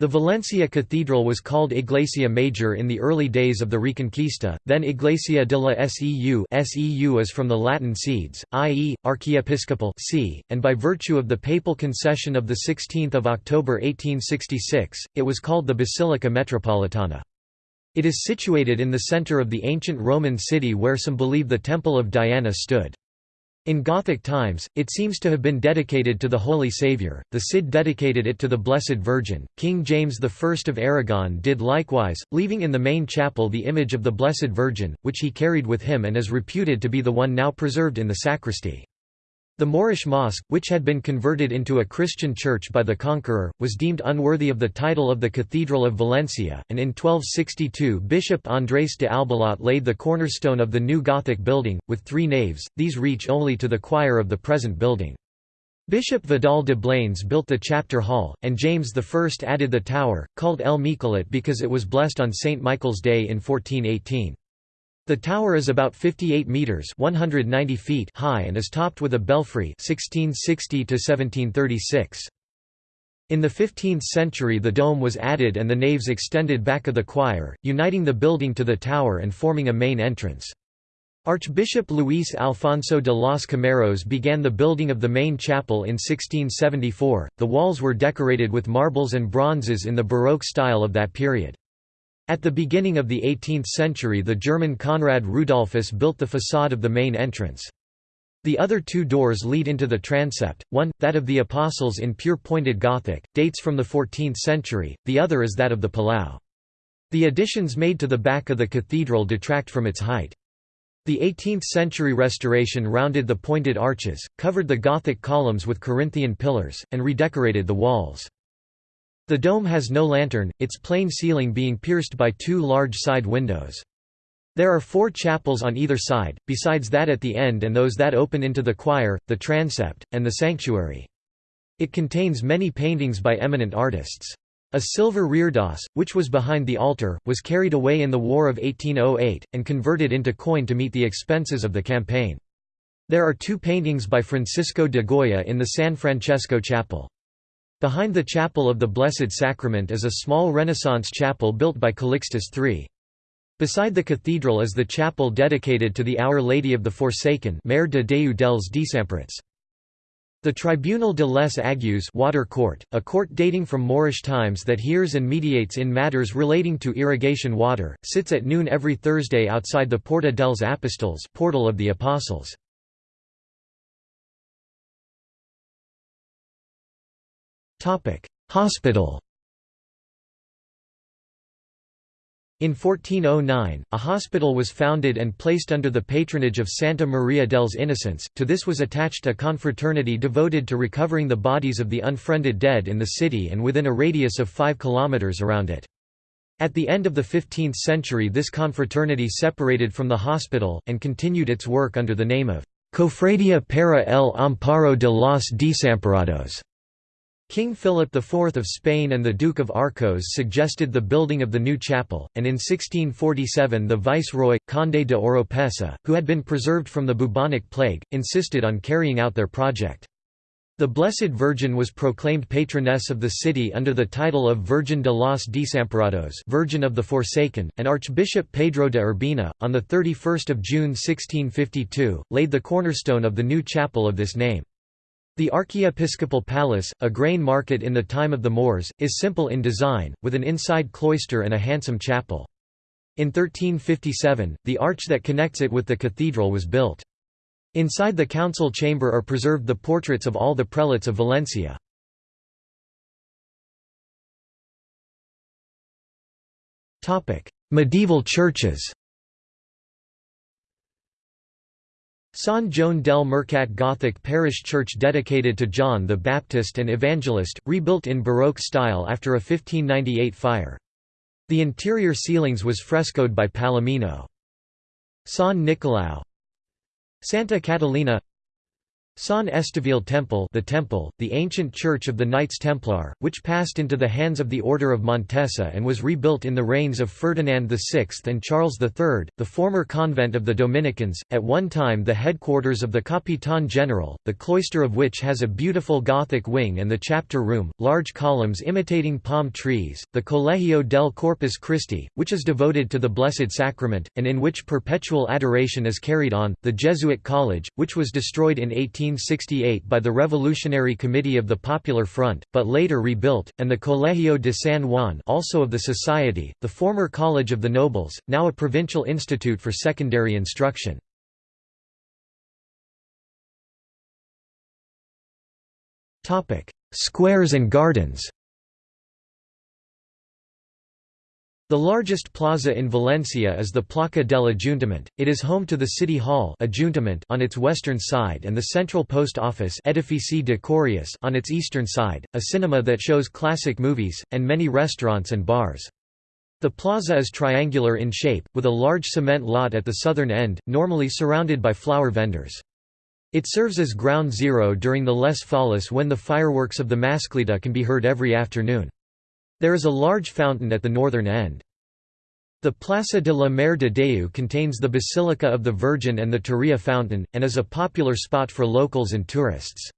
The Valencia Cathedral was called Iglesia Major in the early days of the Reconquista, then Iglesia de la Seu Seu is from the Latin seeds, i.e., archiepiscopal see, and by virtue of the papal concession of 16 October 1866, it was called the Basilica Metropolitana. It is situated in the center of the ancient Roman city where some believe the Temple of Diana stood. In Gothic times, it seems to have been dedicated to the Holy Saviour, the Cid dedicated it to the Blessed Virgin, King James I of Aragon did likewise, leaving in the main chapel the image of the Blessed Virgin, which he carried with him and is reputed to be the one now preserved in the sacristy. The Moorish mosque, which had been converted into a Christian church by the conqueror, was deemed unworthy of the title of the Cathedral of Valencia, and in 1262 Bishop Andrés de Albalat laid the cornerstone of the new Gothic building, with three naves, these reach only to the choir of the present building. Bishop Vidal de Blanes built the chapter hall, and James I added the tower, called El Miquelet because it was blessed on St. Michael's Day in 1418. The tower is about 58 meters (190 feet) high and is topped with a belfry (1660 to 1736). In the 15th century the dome was added and the naves extended back of the choir, uniting the building to the tower and forming a main entrance. Archbishop Luis Alfonso de los Cameros began the building of the main chapel in 1674. The walls were decorated with marbles and bronzes in the Baroque style of that period. At the beginning of the 18th century the German Konrad Rudolphus built the façade of the main entrance. The other two doors lead into the transept, one, that of the Apostles in pure pointed Gothic, dates from the 14th century, the other is that of the Palau. The additions made to the back of the cathedral detract from its height. The 18th-century restoration rounded the pointed arches, covered the Gothic columns with Corinthian pillars, and redecorated the walls. The dome has no lantern, its plain ceiling being pierced by two large side windows. There are four chapels on either side, besides that at the end and those that open into the choir, the transept, and the sanctuary. It contains many paintings by eminent artists. A silver reredos, which was behind the altar, was carried away in the War of 1808, and converted into coin to meet the expenses of the campaign. There are two paintings by Francisco de Goya in the San Francesco Chapel. Behind the Chapel of the Blessed Sacrament is a small Renaissance chapel built by Calixtus III. Beside the cathedral is the chapel dedicated to the Our Lady of the Forsaken Mare de Déu dels Desemparats. The Tribunal de les Agues water court, a court dating from Moorish times that hears and mediates in matters relating to irrigation water, sits at noon every Thursday outside the Porta dels Apostols portal of the Apostles. Hospital In 1409, a hospital was founded and placed under the patronage of Santa Maria dels Innocents, to this was attached a confraternity devoted to recovering the bodies of the unfriended dead in the city and within a radius of 5 kilometers around it. At the end of the 15th century this confraternity separated from the hospital, and continued its work under the name of Cofradia para el Amparo de los Desamparados. King Philip IV of Spain and the Duke of Arcos suggested the building of the new chapel, and in 1647 the viceroy, Conde de Oropesa, who had been preserved from the bubonic plague, insisted on carrying out their project. The Blessed Virgin was proclaimed patroness of the city under the title of Virgin de los Desamparados Virgin of the Forsaken, and Archbishop Pedro de Urbina, on 31 June 1652, laid the cornerstone of the new chapel of this name. The Archiepiscopal Palace, a grain market in the time of the Moors, is simple in design, with an inside cloister and a handsome chapel. In 1357, the arch that connects it with the cathedral was built. Inside the council chamber are preserved the portraits of all the prelates of Valencia. Medieval churches San Joan del Mercat Gothic parish church dedicated to John the Baptist and Evangelist, rebuilt in Baroque style after a 1598 fire. The interior ceilings was frescoed by Palomino. San Nicolau Santa Catalina San Estevile Temple the Temple, the ancient church of the Knights Templar, which passed into the hands of the Order of Montesa and was rebuilt in the reigns of Ferdinand VI and Charles III, the former convent of the Dominicans, at one time the headquarters of the Capitan General, the cloister of which has a beautiful Gothic wing and the chapter room, large columns imitating palm trees, the Colegio del Corpus Christi, which is devoted to the Blessed Sacrament, and in which perpetual adoration is carried on, the Jesuit College, which was destroyed in 18 1868 by the Revolutionary Committee of the Popular Front, but later rebuilt, and the Colegio de San Juan also of the Society, the former College of the Nobles, now a provincial institute for secondary instruction. Squares and gardens The largest plaza in Valencia is the Placa del Ayuntament. It is home to the City Hall on its western side and the Central Post Office Edifici on its eastern side, a cinema that shows classic movies, and many restaurants and bars. The plaza is triangular in shape, with a large cement lot at the southern end, normally surrounded by flower vendors. It serves as ground zero during the Les Fallas when the fireworks of the Mascleta can be heard every afternoon. There is a large fountain at the northern end. The Plaza de la Mare de Déu contains the Basilica of the Virgin and the Turia fountain, and is a popular spot for locals and tourists.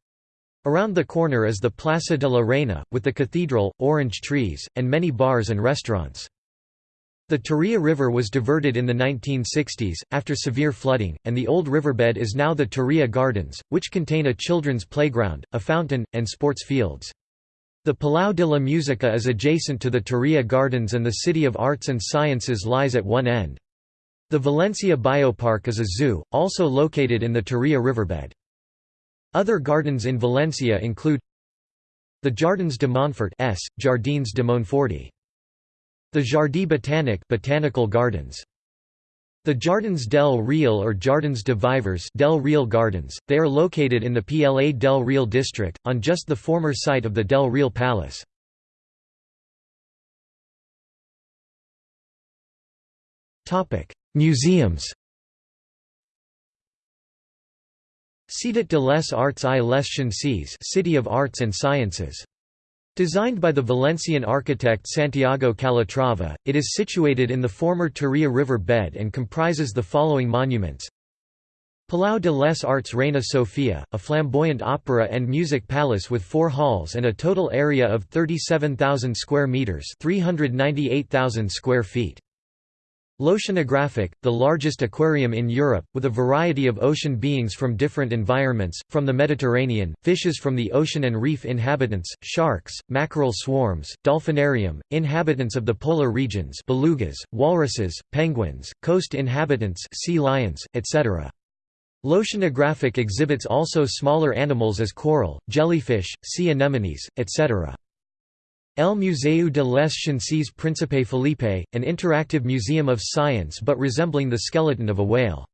Around the corner is the Plaza de la Reina, with the cathedral, orange trees, and many bars and restaurants. The Turia River was diverted in the 1960s, after severe flooding, and the old riverbed is now the Turia Gardens, which contain a children's playground, a fountain, and sports fields. The Palau de la Música is adjacent to the Turia Gardens and the City of Arts and Sciences lies at one end. The Valencia Biopark is a zoo, also located in the Turia riverbed. Other gardens in Valencia include the Jardins de Montfort S. Jardins de Monforti. The Jardí Botànic Botanical Gardens. The Jardins del Real or Jardins de Vivers del Real Gardens, they are located in the PLA del Real district, on just the former site of the del Real Palace. Museums Ciutat de les Arts i les Ciències City of Arts and Sciences Designed by the Valencian architect Santiago Calatrava, it is situated in the former Turia river bed and comprises the following monuments. Palau de les Arts Reina Sofia, a flamboyant opera and music palace with four halls and a total area of 37,000 square metres 398,000 square feet. L'Oceanogràfic, the largest aquarium in Europe, with a variety of ocean beings from different environments, from the Mediterranean, fishes from the ocean and reef inhabitants, sharks, mackerel swarms, dolphinarium, inhabitants of the polar regions belugas, walruses, penguins, coast inhabitants sea lions, etc. L'Oceanogràfic exhibits also smaller animals as coral, jellyfish, sea anemones, etc. El Museu de les Ciències Príncipe Felipe, an interactive museum of science but resembling the skeleton of a whale.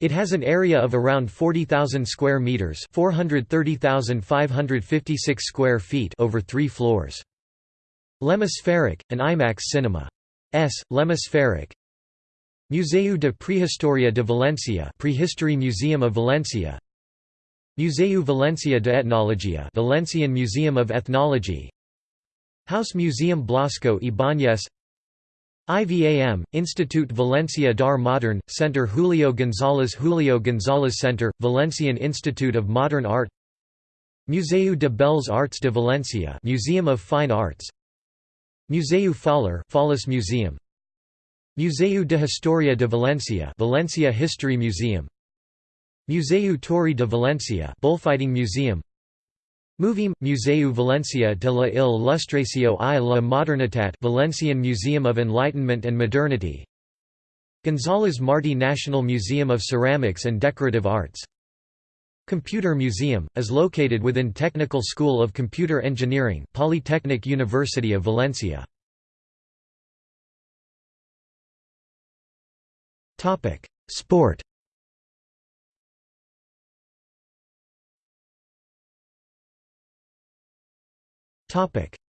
It has an area of around 40,000 square meters, 430,556 square feet over 3 floors. L'Hemisfèric, an IMAX cinema. S. L'Hemisfèric. Museu de Prehistoria de Valencia, Prehistory Museum of Valencia. Museu Valencia de Etnologia, Valencian Museum of Ethnology. House Museum Blasco Ibáñez IVAM, Institut Valencia d'Art Modern, Center Julio González Julio González Center, Valencian Institute of Modern Art. Museu de Belles Arts de Valencia Museum of Fine Arts. Museu Faller Fallas Museum. Museu de Historia de Valencia Valencia History Museum. Museu Tauri de Valencia Bullfighting Museum MuVIM, Museu Valencia de la Il·lustració i la Modernitat Valencian Museum of Enlightenment and Modernity. González Martí National Museum of Ceramics and Decorative Arts. Computer Museum, is located within Technical School of Computer Engineering Polytechnic University of Valencia. Sport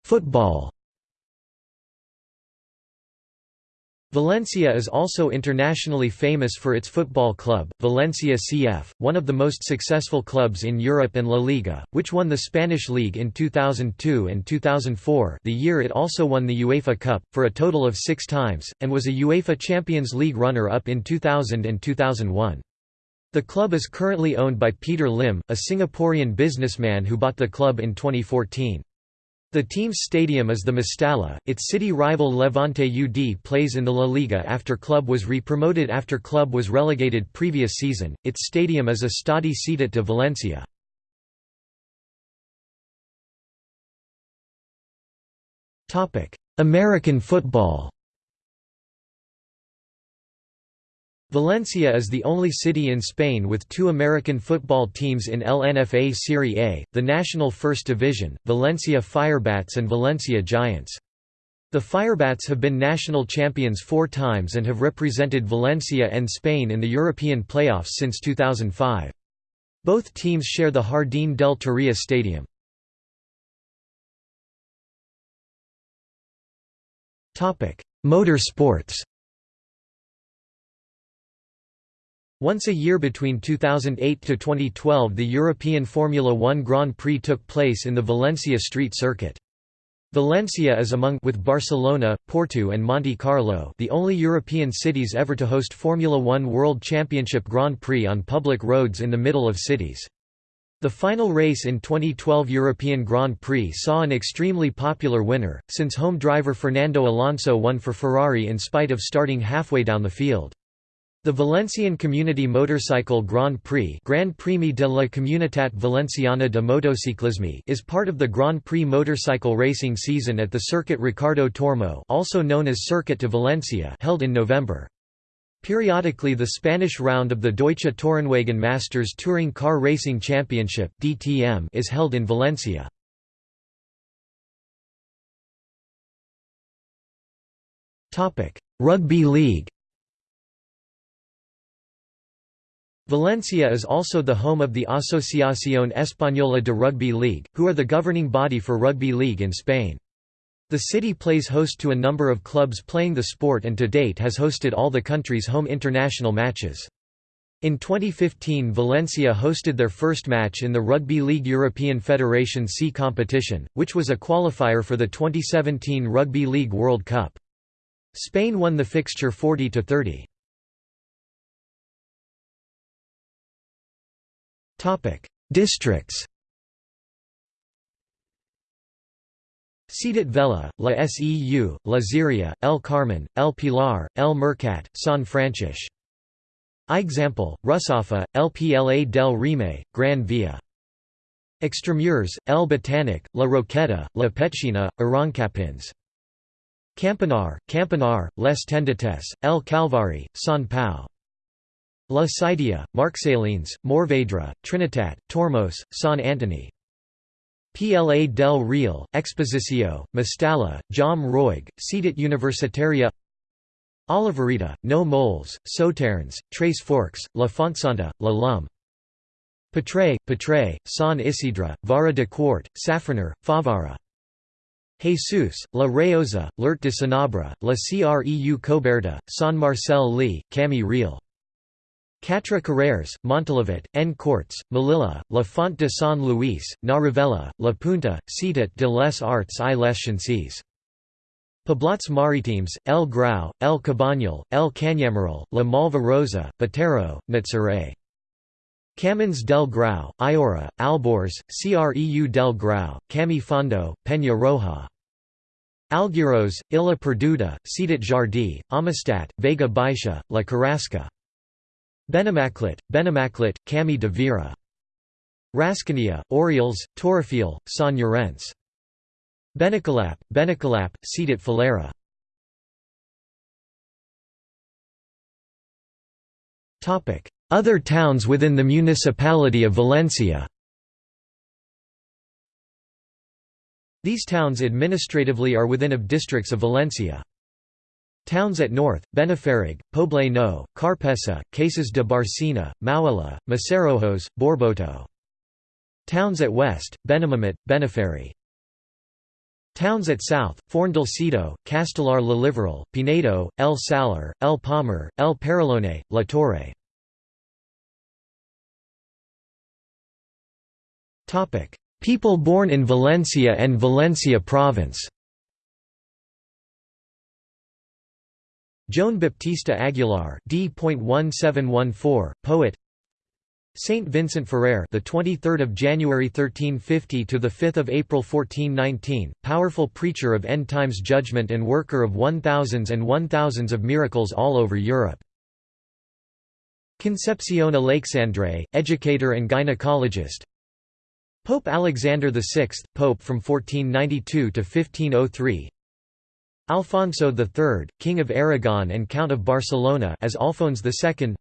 Football Valencia is also internationally famous for its football club, Valencia CF, one of the most successful clubs in Europe and La Liga, which won the Spanish League in 2002 and 2004 the year it also won the UEFA Cup, for a total of six times, and was a UEFA Champions League runner-up in 2000 and 2001. The club is currently owned by Peter Lim, a Singaporean businessman who bought the club in 2014. The team's stadium is the Mestalla, its city rival Levante UD plays in the La Liga after club was re-promoted after club was relegated previous season, its stadium is Estadi Ciutat de Valencia. American football Valencia is the only city in Spain with two American football teams in LNFA Serie A, the national first division, Valencia Firebats and Valencia Giants. The Firebats have been national champions four times and have represented Valencia and Spain in the European playoffs since 2005. Both teams share the Jardín del Turia stadium. Motor Once a year between 2008 to 2012 the European Formula One Grand Prix took place in the Valencia street circuit. Valencia is among with Barcelona, Porto and Monte Carlo the only European cities ever to host Formula One World Championship Grand Prix on public roads in the middle of cities. The final race in 2012 European Grand Prix saw an extremely popular winner, since home driver Fernando Alonso won for Ferrari in spite of starting halfway down the field. The Valencian Community Motorcycle Grand Prix Grand Premi de la Comunitat Valenciana de Motociclisme is part of the Grand Prix motorcycle racing season at the Circuit Ricardo Tormo also known as Circuit de Valencia held in November. Periodically the Spanish round of the Deutsche Tourenwagen Masters Touring Car Racing Championship DTM is held in Valencia. Rugby league Valencia is also the home of the Asociación Española de Rugby League, who are the governing body for rugby league in Spain. The city plays host to a number of clubs playing the sport and to date has hosted all the country's home international matches. In 2015 Valencia hosted their first match in the Rugby League European Federation C competition, which was a qualifier for the 2017 Rugby League World Cup. Spain won the fixture 40–30. Districts Ciutat Vela, La Seu, La Ziria, El Carmen, El Pilar, El Mercat, San Francisco. Example, Russafa, El Pla del Remei, Gran Via. Extramurs, El Botanic, La Roqueta, La Petxina, Arrancapins. Campanar, Campanar, Les Tendetes, El Calvari, San Pau. La Cidia, Marxalenes, Morvedre, Trinitat, Tormos, San Antoni. Pla del Real, Exposició, Mestalla, Jaume Roig, Ciutat Universitaria Olivereta, No Moles, Soternes, Tres Forques, La Fontsanta, La Llum. Patraix, Patraix, San Isidre, Vara de Quart, Safraner, Favara. Jesus, La Rayosa, Lert de Sanabra, La Creu Coberta, San Marcel Li, Camí Real. Quatre Carreres, Montolivet, N Corts, Melilla, La Font de San Luis, Na Rivella, La Punta, Ciutat de les Arts i les Ciències. Poblats Maritims, El Grau, El Cabanyal, El Canyamelar, La Malva Rosa, Batero, Natzaret. Camins del Grau, Iora, Albors, Creu del Grau, Cami Fondo, Peña Roja. Algueros, Illa Perduda, Ciutat Jardí, Amistat, Vega Baixa, La Carrasca. Benimaclet, Benimaclet, Camí de Vera. Rascania, Orioles, Torrefiel, San Llorenç. Benicalap, Benicalap, Ciutat Fallera. Other towns within the municipality of Valencia These towns administratively are within of districts of Valencia. Towns at north, Benifallet, Poble Nou, Carpessa, Cases de Barcina, Mauella, Massarrojos, Borboto. Towns at west, Benimàmet, Benifallet. Towns at south, Forn-del-Cedo, Castellar la Liberal, Pinedo, El Salar, El Palmer, El Paralone, La Torre. People born in Valencia and Valencia province Joan Baptista Aguilar D.1714, poet. Saint Vincent Ferrer the 23rd of January 1350 to the 5th of April 1419 powerful preacher of end times judgment and worker of one thousands and one thousands of miracles all over Europe. Concepcion Aleixandre educator and gynecologist. Pope Alexander VI pope from 1492 to 1503 Alfonso III, King of Aragon and Count of Barcelona as Alphonse II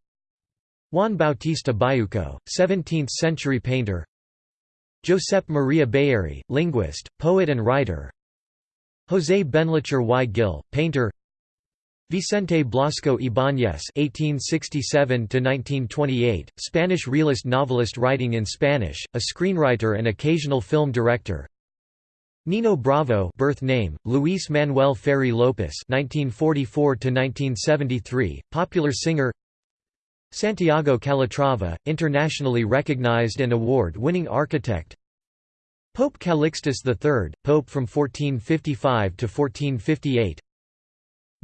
Juan Bautista Bayuco, 17th-century painter. Josep Maria Bayarri, linguist, poet and writer. José Benlliure y. Gil, painter. Vicente Blasco Ibáñez (1867–1928), Spanish realist novelist writing in Spanish, a screenwriter and occasional film director. Nino Bravo birth name, Luis Manuel Ferri Lopez 1944 to 1973, popular singer. Santiago Calatrava, internationally recognized and award-winning architect. Pope Calixtus III, Pope from 1455 to 1458.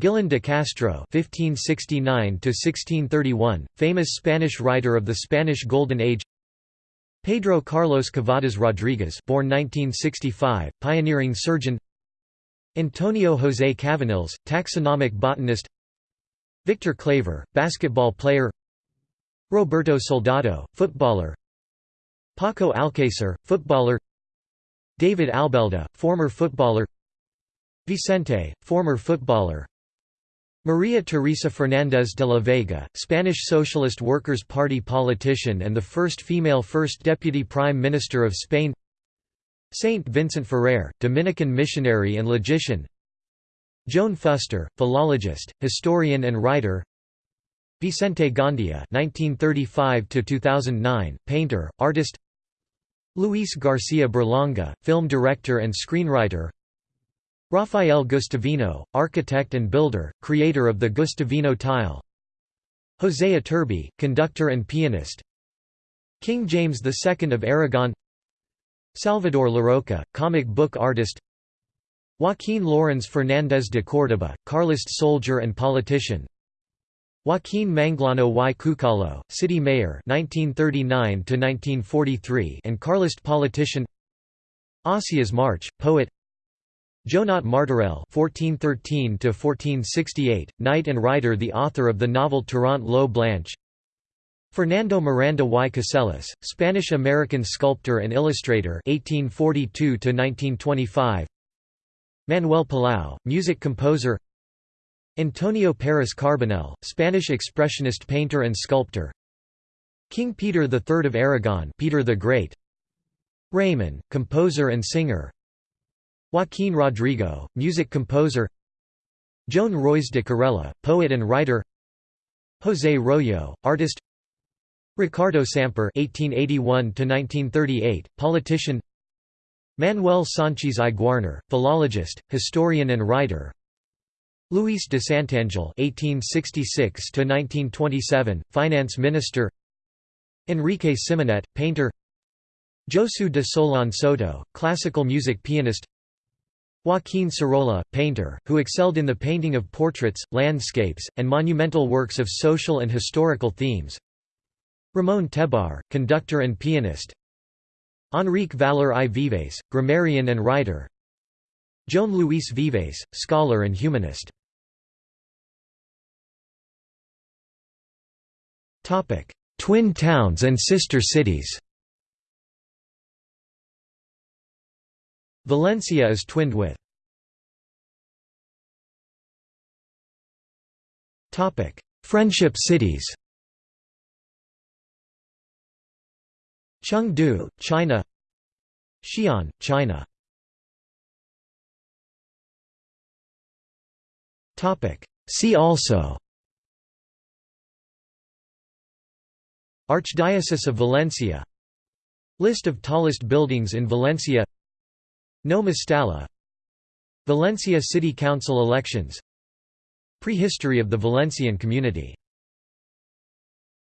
Guillén de Castro (1569–1631), famous Spanish writer of the Spanish Golden Age. Pedro Carlos Cavadas Rodriguez born 1965, pioneering surgeon. Antonio José Cavanilles, taxonomic botanist. Victor Claver, basketball player. Roberto Soldado, footballer. Paco Alcácer, footballer. David Albelda, former footballer. Vicente, former footballer Maria Teresa Fernández de la Vega, Spanish Socialist Workers' Party politician and the first female First Deputy Prime Minister of Spain Saint Vincent Ferrer, Dominican missionary and logician Joan Fuster, philologist, historian and writer Vicente Gandia (1935–2009), painter, artist. Luis Garcia Berlanga, film director and screenwriter. Rafael Guastavino, architect and builder, creator of the Guastavino tile. José Iturbi, conductor and pianist. King James II of Aragon. Salvador Larroca, comic book artist. Joaquín Llorens Fernández de Córdoba, Carlist soldier and politician. Joaquín Manglano y Cucalo, city mayor 1939 and Carlist politician Ausias March, poet Joanot Martorell (1413–1468), knight and writer, the author of the novel Tirant lo Blanch. Fernando Miranda y Casellas, Spanish-American sculptor and illustrator (1842–1925). Manuel Palau, music composer. Antonio Pérez Carbonell, Spanish expressionist painter and sculptor King Peter III of Aragon Peter the Great Raymond, composer and singer Joaquín Rodrigo, music composer Joan Roís de Corella, poet and writer José Royo, artist Ricardo Samper (1881–1938), politician. Manuel Sanchis. Guarner, philologist, historian and writer. Luis de Santangel (1866–1927), finance minister. Enrique Simonet, painter. Josu de Solaun Soto, classical music pianist. Joaquín Sorolla, painter, who excelled in the painting of portraits, landscapes, and monumental works of social and historical themes. Ramon Tebar, conductor and pianist. Enrique Valor i Vives, grammarian and writer. Joan Luis Vives, scholar and humanist. Twin towns and sister cities Valencia is twinned with. Friendship cities. Chengdu, China. Xi'an, China. See also. Archdiocese of Valencia. List of tallest buildings in Valencia No Valencia City Council elections. Prehistory of the Valencian community